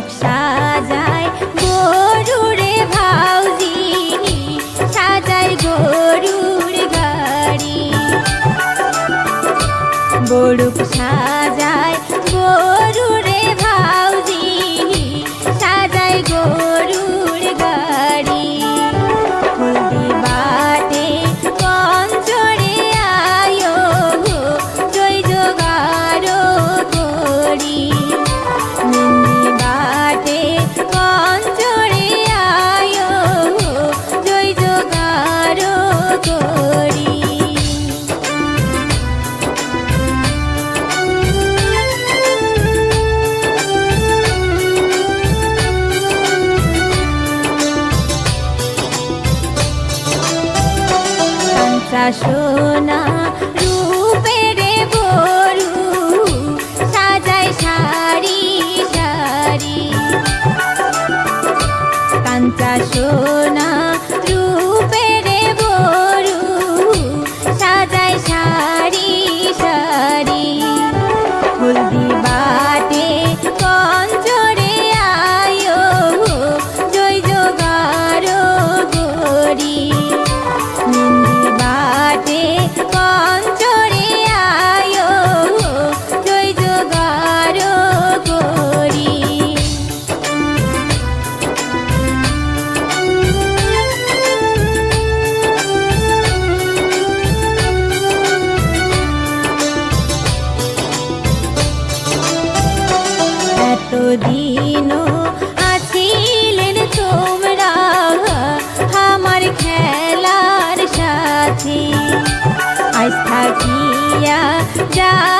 বড়ুক সাজায় সোনা 家。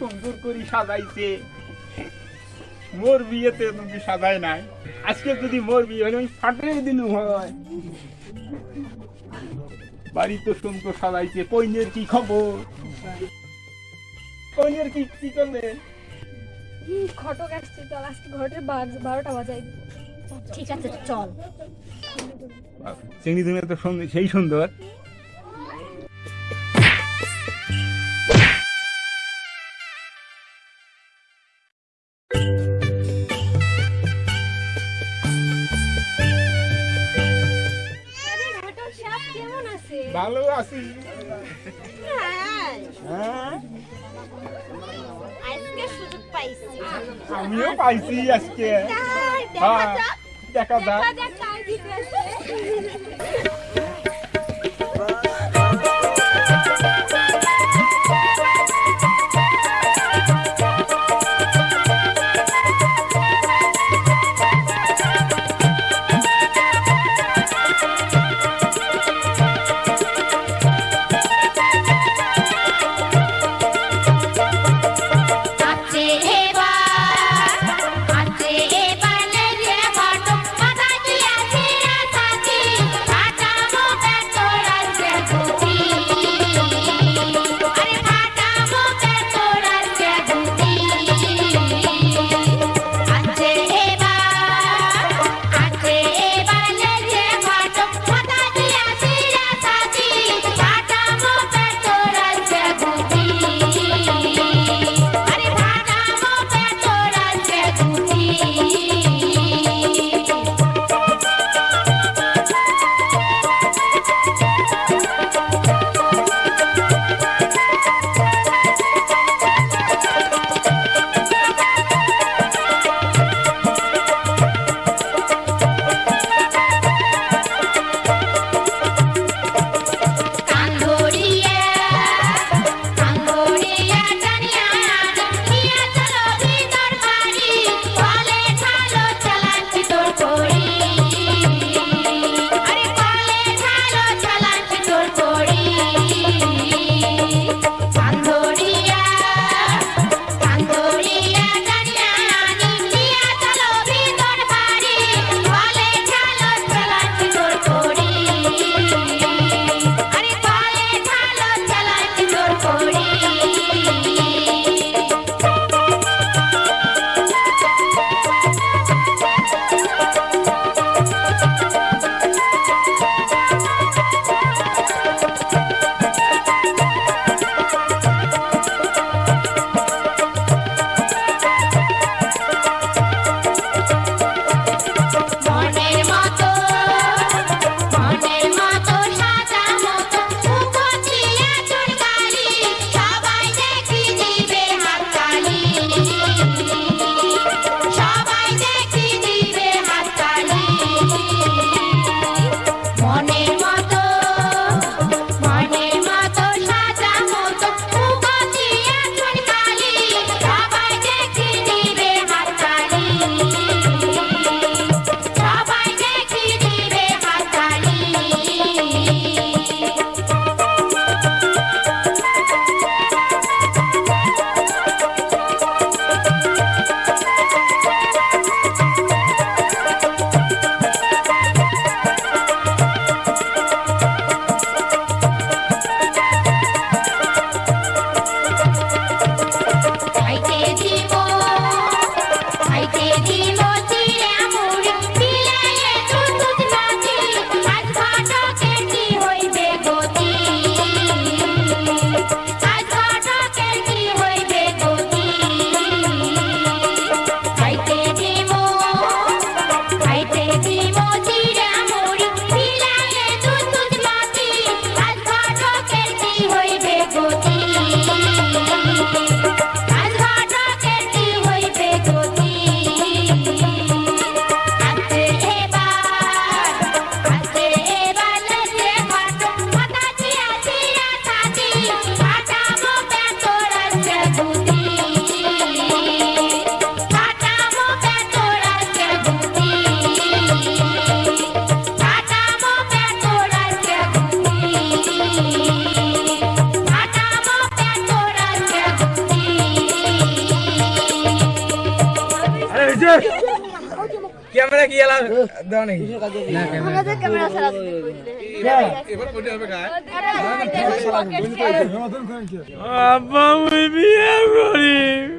সুন্দর করে সাজাইছে। মোর বিয়েতে তুমি সাজায় নাই। আজকে যদি মোর বিয়ে হলে আমি ফাটিয়ে দিন হয়। বাড়ি তো সুন্দর সাজাইছে। কইনের কি খবর? কইনের কি কি করলে? ঘটক আসছে চল আজকে বারোটা বাজাই। ঠিক আছে চল। চিংড়ি তুমি তো সেই সুন্দর। আছে ভালো আছি হ্যাঁ আজকে সুযোগ পাইছি আমিও পাইছি আজকে হ্যাঁ দেখা যাক দাও নাকি আমাদের ক্যামেরা আব্বা আমি বিয়ে করি